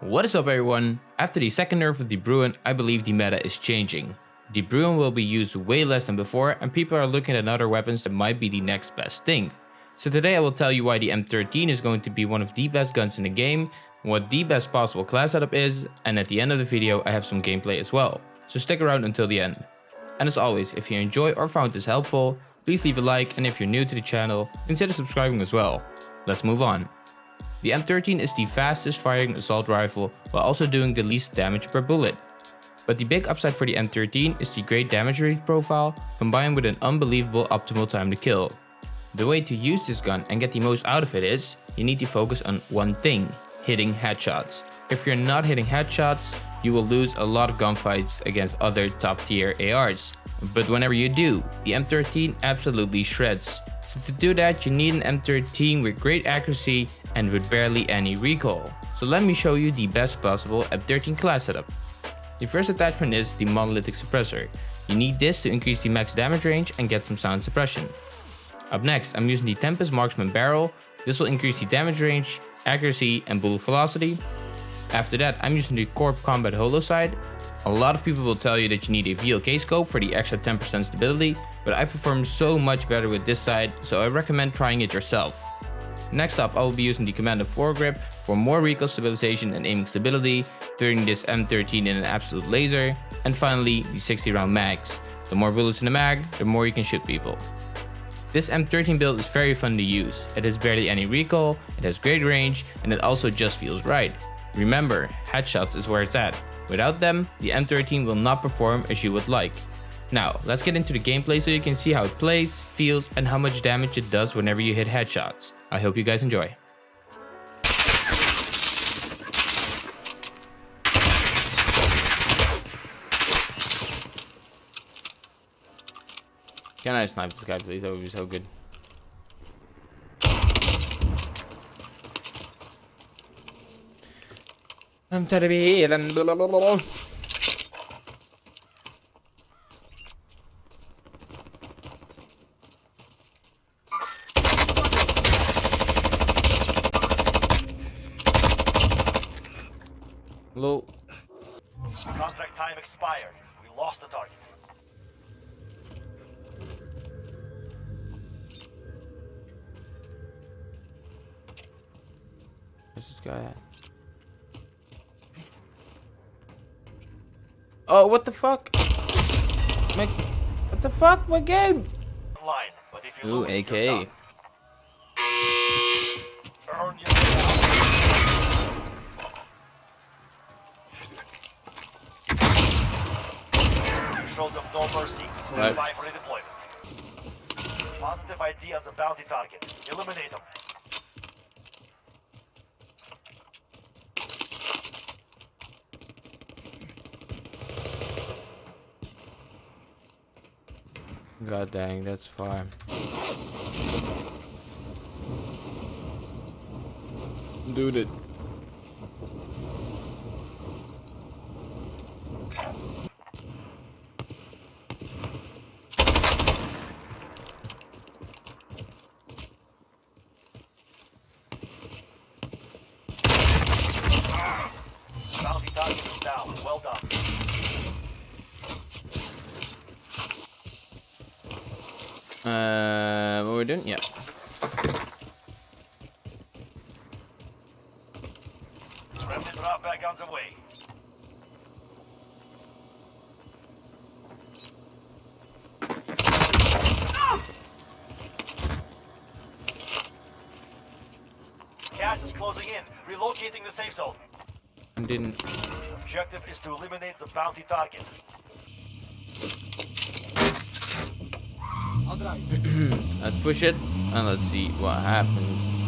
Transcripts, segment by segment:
What is up everyone? After the second nerf of the Bruen, I believe the meta is changing. The Bruen will be used way less than before and people are looking at other weapons that might be the next best thing. So today I will tell you why the M13 is going to be one of the best guns in the game, what the best possible class setup is, and at the end of the video I have some gameplay as well. So stick around until the end. And as always, if you enjoy or found this helpful, please leave a like and if you're new to the channel, consider subscribing as well. Let's move on. The M13 is the fastest firing assault rifle while also doing the least damage per bullet. But the big upside for the M13 is the great damage rate profile combined with an unbelievable optimal time to kill. The way to use this gun and get the most out of it is, you need to focus on one thing, hitting headshots. If you're not hitting headshots, you will lose a lot of gunfights against other top tier ARs. But whenever you do, the M13 absolutely shreds. So to do that, you need an M13 with great accuracy and with barely any recoil. So let me show you the best possible M13 class setup. The first attachment is the monolithic suppressor. You need this to increase the max damage range and get some sound suppression. Up next, I'm using the Tempus Marksman barrel. This will increase the damage range, accuracy, and bullet velocity. After that, I'm using the Corp Combat Holo sight. A lot of people will tell you that you need a VLK scope for the extra 10% stability, but I perform so much better with this side, so I recommend trying it yourself. Next up, I will be using the Commando foregrip for more recoil stabilization and aiming stability, turning this M13 in an absolute laser, and finally the 60 round mags. The more bullets in the mag, the more you can shoot people. This M13 build is very fun to use, it has barely any recoil, it has great range, and it also just feels right. Remember, headshots is where it's at. Without them, the M13 will not perform as you would like. Now, let's get into the gameplay so you can see how it plays, feels, and how much damage it does whenever you hit headshots. I hope you guys enjoy. Can I snipe this guy please? That would be so good. I'm here and blah. Low. Contract time expired. We lost the target. Where's this guy at? Oh, what the fuck? My, what the fuck? My game? Line, but if you Ooh, AK. Showed them no mercy. Stand Right. by for redeployment. Positive ID on the bounty target. Eliminate them. God dang, that's far. Dude it. Bounty target is down. Well done. What we're doing? Yeah. Friendly drop back on the way. Gas is closing in. Relocating the safe zone. I didn't. Objective is to eliminate the bounty target. Let's push it and let's see what happens.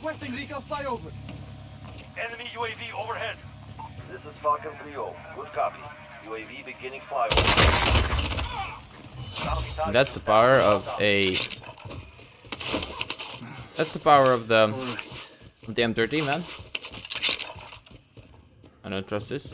Requesting recon flyover. Enemy UAV overhead. This is Falcon 3-0. Good copy. UAV beginning flyover. Bounty target And that's the power of a. That's the power of the of the M13, man. I don't trust this.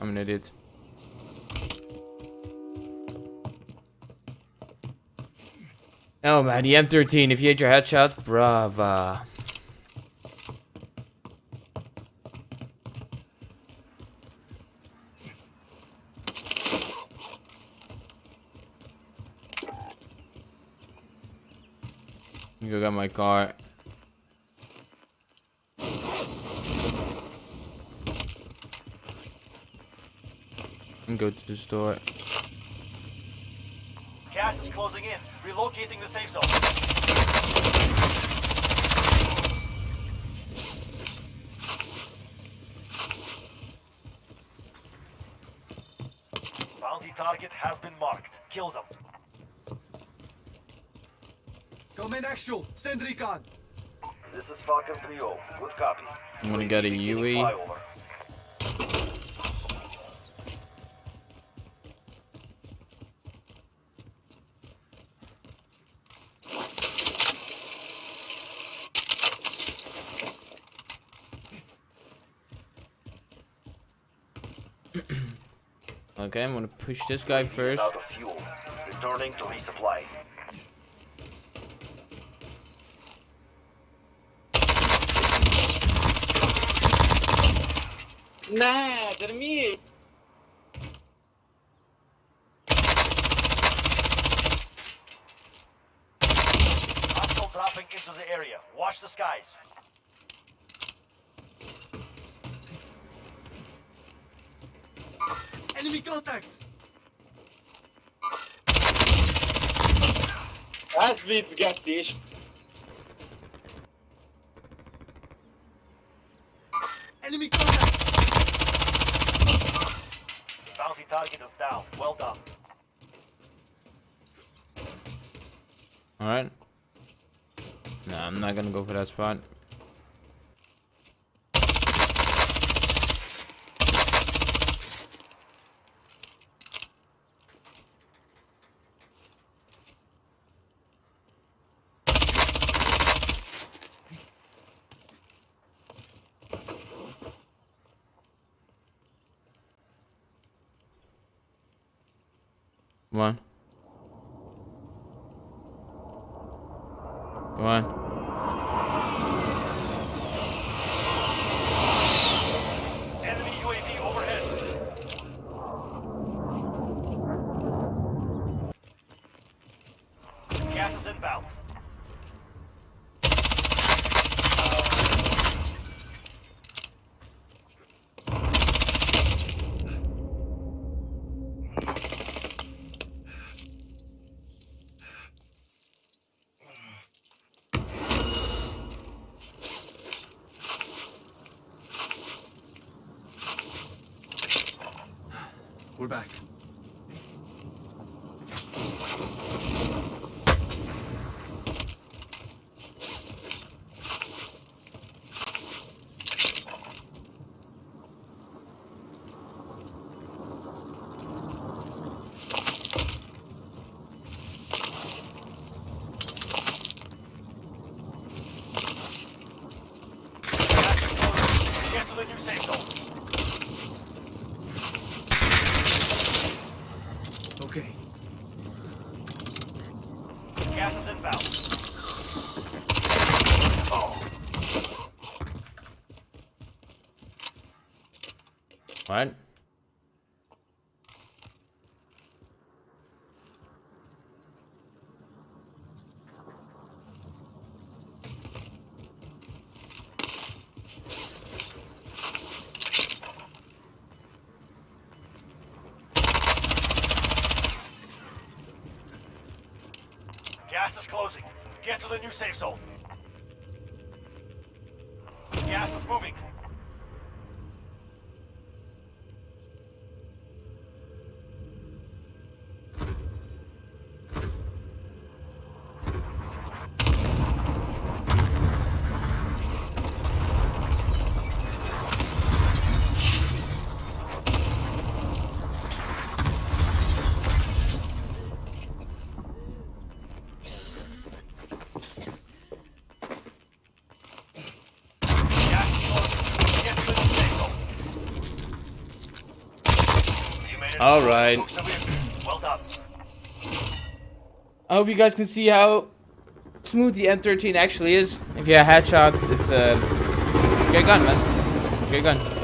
I'm an idiot. Oh man, the M13, if you hit your headshots, brava. You go get my car. And go to the store. Gas is closing in. Relocating the safe zone. Bounty target has been marked. Kills them. Come in actual. Send recon. This is Falcon 3-0. Good copy. I'm gonna get a beginning UE. flyover. Okay, I'm gonna push this guy first. Out of fuel. Returning to resupply. Nah, dormi! Hostile dropping into the area. Watch the skies. Enemy contact! That's bit gutsy. Enemy contact! The bounty target is down. Well done. Alright. Nah, I'm not gonna go for that spot. Come on. Come on. Gas is inbound. We're back. right? Gas is closing. Get to the new safe zone. Gas is moving. All right. Took some in. Well done. I hope you guys can see how smooth the M13 actually is. If you have headshots, it's a great gun, man. Great gun.